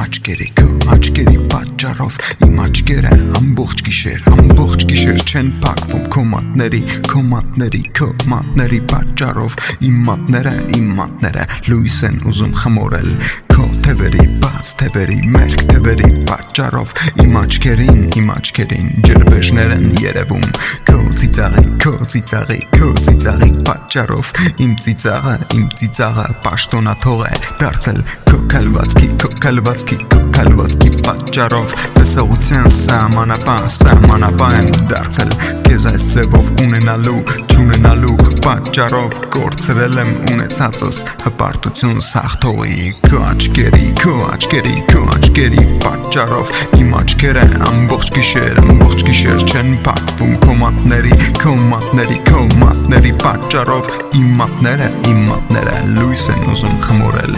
աչքերի քո աչքերի պատճառով իմ աչքերը ամբողջ գիշեր ամբողջ գիշեր չեն փակվում քո մատների քո մատների քո մատների պատճառով իմ մատները իմ մատները լույս են ուզում խմորել քո թևերի բաց թևերի մերկ թևերի պատճառով իմ աչքերին իմ աչքերին ջրվեժներ են երևում քո ծիծաղի քո ծիծաղի քո ծիծաղի պատճառով իմ ծիծաղը իմ ծիծաղը պաշտոնաթող է դարձել քալվածքի քո քալվածքի պատճառով տեսողության սահմանապահ սահմանապահ եմ դարձել քեզ այս ձևով ունենալու ճունենալու պատճառով կորցրել եմ ունեցածս հպարտություն սախթողի քո աչքերի քո աչքերի քո աչքերի պատճառով իմ աչքերը ամբողջ գիշեր ամբողջ գիշեր չեն փակվում քո մատների քո մատների քո մատների պատճառով իմ մատները իմ մատները լույս են ուզում խմորել